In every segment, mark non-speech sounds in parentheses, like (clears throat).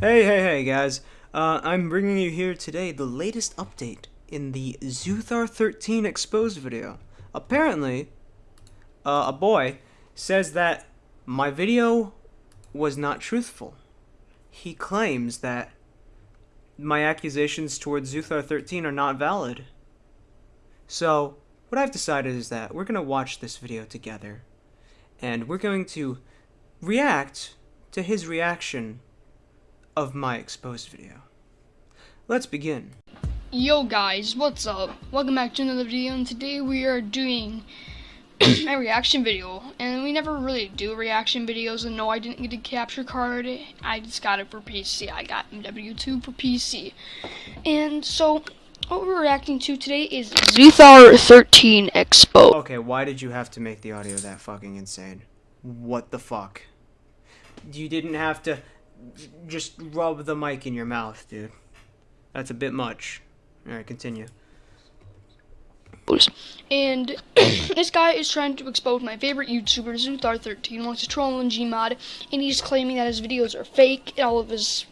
Hey, hey, hey, guys. Uh, I'm bringing you here today the latest update in the Zuthar 13 exposed video. Apparently, uh, a boy says that my video was not truthful. He claims that my accusations towards Zuthar 13 are not valid. So, what I've decided is that we're going to watch this video together, and we're going to react to his reaction of my exposed video. Let's begin. Yo guys, what's up? Welcome back to another video and today we are doing (coughs) a reaction video and we never really do reaction videos and no I didn't get a capture card I just got it for PC I got MW2 for PC and so what we're reacting to today is Zuthar 13 Expo Okay, why did you have to make the audio that fucking insane? What the fuck? You didn't have to just rub the mic in your mouth, dude. That's a bit much. Alright, continue. And (coughs) this guy is trying to expose my favorite YouTuber, Zuthar13, wants to troll on Gmod, and he's claiming that his videos are fake, and all of his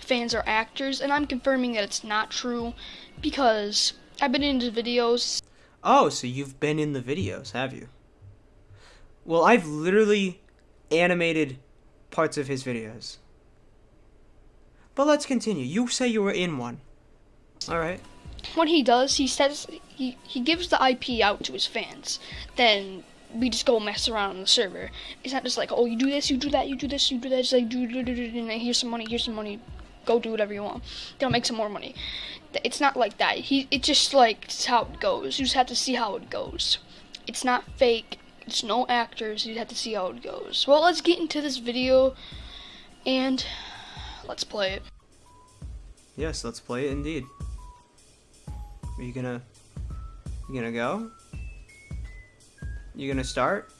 fans are actors, and I'm confirming that it's not true, because I've been in his videos. Oh, so you've been in the videos, have you? Well, I've literally animated parts of his videos. But let's continue. You say you were in one. Alright. What he does, he says he, he gives the IP out to his fans. Then we just go mess around on the server. It's not just like, oh, you do this, you do that, you do this, you do that. It's like, do, do, do, do, do and here's some money, here's some money. Go do whatever you want. They'll make some more money. It's not like that. He, it's just like it's how it goes. You just have to see how it goes. It's not fake. It's no actors. You have to see how it goes. Well, let's get into this video, and let's play it. Yes, let's play it indeed. Are you gonna... You gonna go? You gonna start?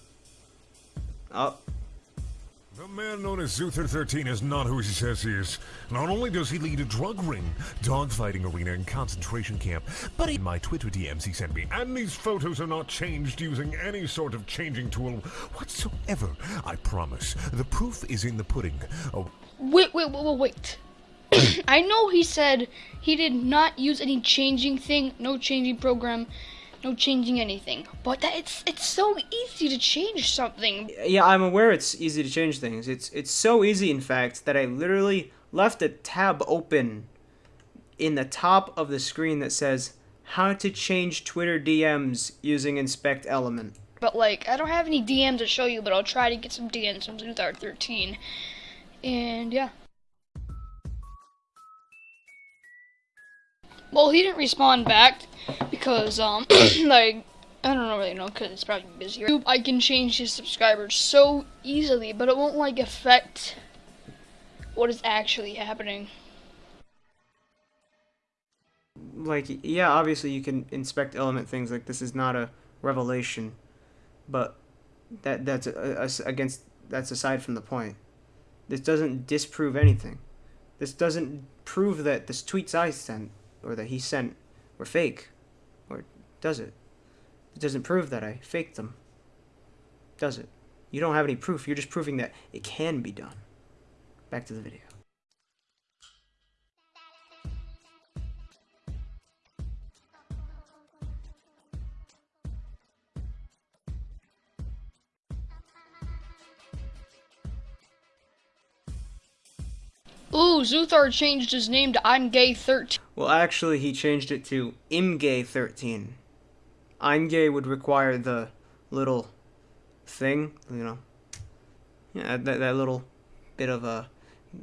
Oh. The man known as Zuthar 13 is not who he says he is. Not only does he lead a drug ring, dogfighting arena, and concentration camp, but in my Twitter DMs he sent me, and these photos are not changed using any sort of changing tool whatsoever. I promise. The proof is in the pudding. Oh. Wait, wait, wait, wait, wait. (coughs) I know he said he did not use any changing thing, no changing program, no changing anything. But that it's it's so easy to change something. Yeah, I'm aware it's easy to change things. It's it's so easy in fact that I literally left a tab open in the top of the screen that says how to change Twitter DMs using inspect element. But like I don't have any DMs to show you, but I'll try to get some DMs from Zuthar 13. And yeah. Well, he didn't respond back because, um, (clears throat) like, I don't really know because it's probably busier. I can change his subscribers so easily, but it won't, like, affect what is actually happening. Like, yeah, obviously you can inspect element things, like, this is not a revelation, but that that's a, a, against, that's aside from the point. This doesn't disprove anything. This doesn't prove that this tweets I sent or that he sent were fake. Or does it? It doesn't prove that I faked them. Does it? You don't have any proof. You're just proving that it can be done. Back to the video. Ooh, Zuthar changed his name to I'm Gay 13. Well, actually, he changed it to Imgay 13. I'm gay would require the little thing, you know. Yeah, that, that little bit of a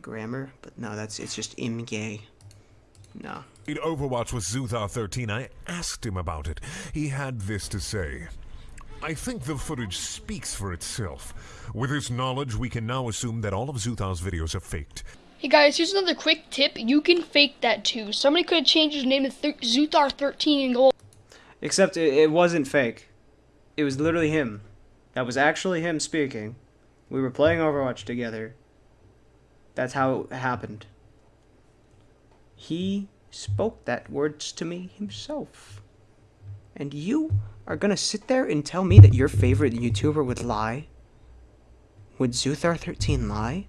grammar, but no, that's it's just Imgay. No. In Overwatch with Zuthar 13, I asked him about it. He had this to say. I think the footage speaks for itself. With this knowledge, we can now assume that all of Zuthar's videos are faked. Hey guys, here's another quick tip. You can fake that too. Somebody could have changed his name to Th Zuthar13 and go. Except it, it wasn't fake. It was literally him. That was actually him speaking. We were playing Overwatch together. That's how it happened. He spoke that words to me himself. And you are gonna sit there and tell me that your favorite YouTuber would lie? Would Zuthar13 lie?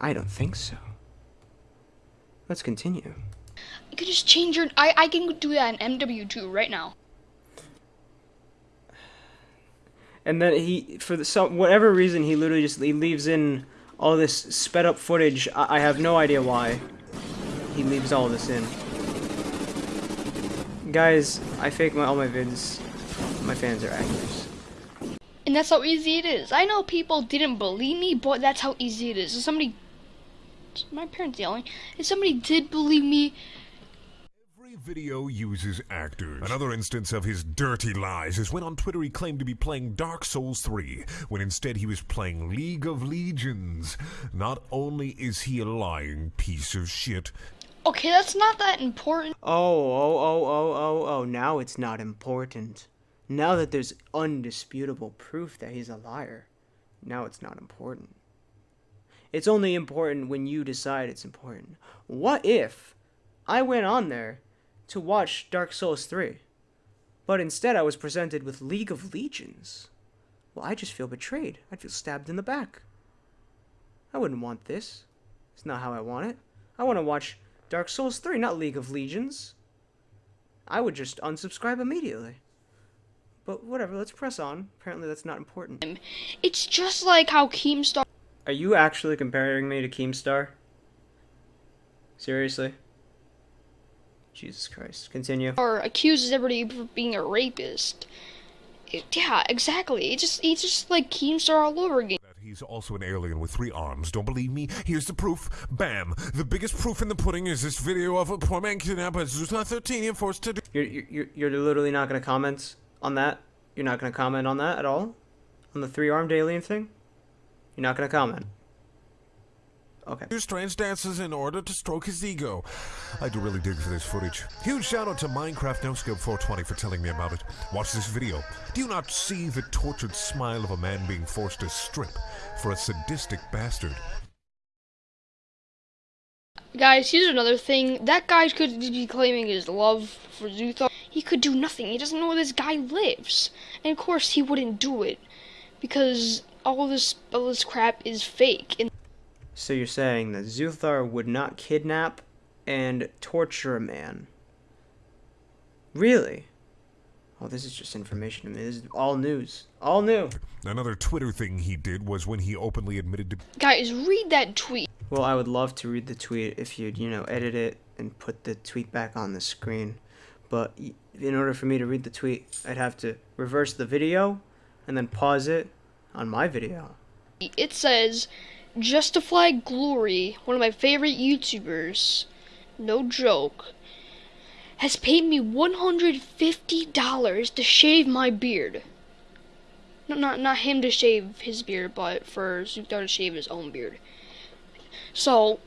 I don't think so. Let's continue. You could just change your. I I can do that in MW2 right now. And then he, for the, some whatever reason, he literally just he leaves in all this sped up footage. I, I have no idea why. He leaves all this in. Guys, I fake my all my vids. My fans are actors. And that's how easy it is. I know people didn't believe me, but that's how easy it is. If somebody, my parents yelling. If somebody did believe me, Every video uses actors. Another instance of his dirty lies is when on Twitter he claimed to be playing Dark Souls 3, when instead he was playing League of Legions. Not only is he a lying piece of shit, okay, that's not that important. Oh, oh, oh, oh, oh, oh, now it's not important. Now that there's undisputable proof that he's a liar, now it's not important. It's only important when you decide it's important. What if I went on there to watch Dark Souls 3, but instead I was presented with League of Legions? Well, I just feel betrayed. I'd feel stabbed in the back. I wouldn't want this. It's not how I want it. I want to watch Dark Souls 3, not League of Legions. I would just unsubscribe immediately. But whatever, let's press on. Apparently that's not important. It's just like how Keemstar Are you actually comparing me to Keemstar? Seriously? Jesus Christ. Continue. Or accuses everybody of being a rapist. It- yeah, exactly. It's just it's just like Keemstar all over again. that he's also an alien with three arms. Don't believe me? Here's the proof. Bam! The biggest proof in the pudding is this video of a poor man kidnapped by Zuthar 13 and forced to do. You're, you're, you're literally not going to comment on that? You're not going to comment on that at all? On the three-armed alien thing? You're not going to comment? Okay. do strange dances in order to stroke his ego. I do really dig for this footage. Huge shout out to Minecraft NoScope 420 for telling me about it. Watch this video. Do you not see the tortured smile of a man being forced to strip for a sadistic bastard? Guys, here's another thing. That guy could be claiming his love for Zuthar. He could do nothing. He doesn't know where this guy lives. And of course he wouldn't do it. Because all this all this crap is fake. And So you're saying that Zuthar would not kidnap and torture a man? Really? Oh, this is just information to me. This is all news. All new. Another Twitter thing he did was when he openly admitted to guys, read that tweet. Well, I would love to read the tweet if you'd, you know, edit it and put the tweet back on the screen. But in order for me to read the tweet, I'd have to reverse the video and then pause it on my video. It says, Justify Glory, one of my favorite YouTubers, no joke, has paid me $150 to shave my beard. No, not not him to shave his beard, but for Zuthar to shave his own beard. So,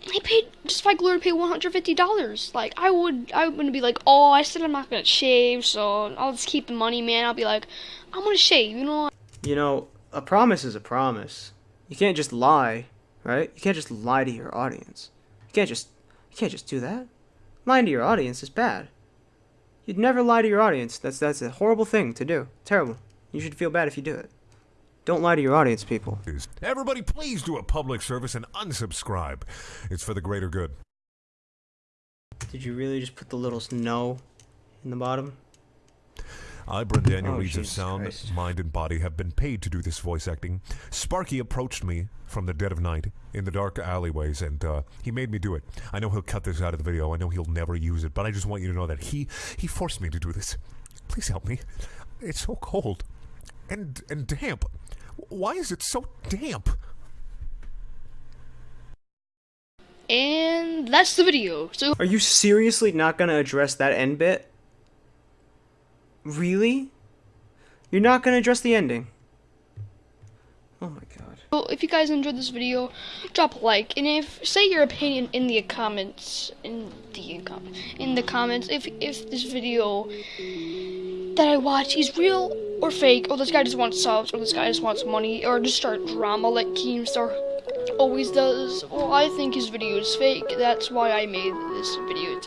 he paid Justify Glory to pay $150. Like, I would, I would be like, oh, I said I'm not gonna shave, so I'll just keep the money, man. I'll be like, I'm gonna shave, you know. You know, a promise is a promise. You can't just lie, right? You can't just lie to your audience. You can't just you can't just do that. Lying to your audience is bad. You'd never lie to your audience. That's that's a horrible thing to do. Terrible. You should feel bad if you do it. Don't lie to your audience, people. Everybody, please do a public service and unsubscribe. It's for the greater good. Did you really just put the little no in the bottom? I, Brent Daniel, Oh, Reeds of Sound, Christ. Mind, and Body, have been paid to do this voice acting. Sparky approached me from the dead of night in the dark alleyways, and uh, he made me do it. I know he'll cut this out of the video. I know he'll never use it, but I just want you to know that he he forced me to do this. Please help me. It's so cold and and damp. Why is it so damp? And that's the video. So Are you seriously not gonna address that end bit? Really? You're not gonna address the ending? Oh my god. so if you guys enjoyed this video, drop a like, and if say your opinion in the comments in the comment in the comments if if this video that I watch is real or fake, or this guy just wants subs, or this guy just wants money, or just start drama like Keemstar always does. Well, I think his video is fake. That's why I made this video.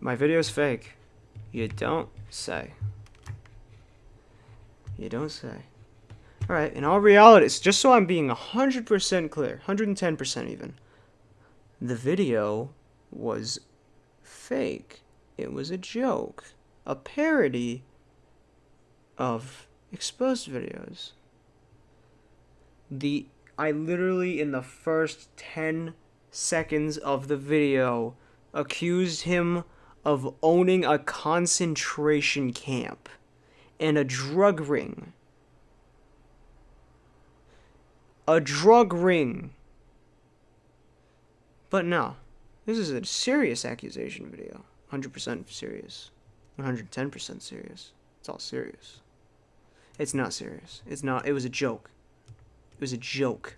My video is fake. You don't say. You don't say. Alright, in all reality, just so I'm being 100% clear, 110% even. The video was fake. It was a joke. A parody of exposed videos. The I literally in the first 10 seconds of the video accused him of owning a concentration camp and a drug ring. A drug ring. But no, this is a serious accusation video. 100% serious. 110% serious. It's all serious. It's not serious. It's not. It was a joke. It was a joke.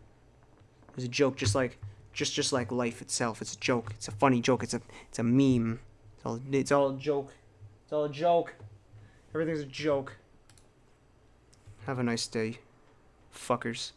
It was a joke, just like, just just like life itself. It's a joke. It's a funny joke. It's a it's a meme. It's all it's all a joke. It's all a joke. Everything's a joke. Have a nice day, fuckers.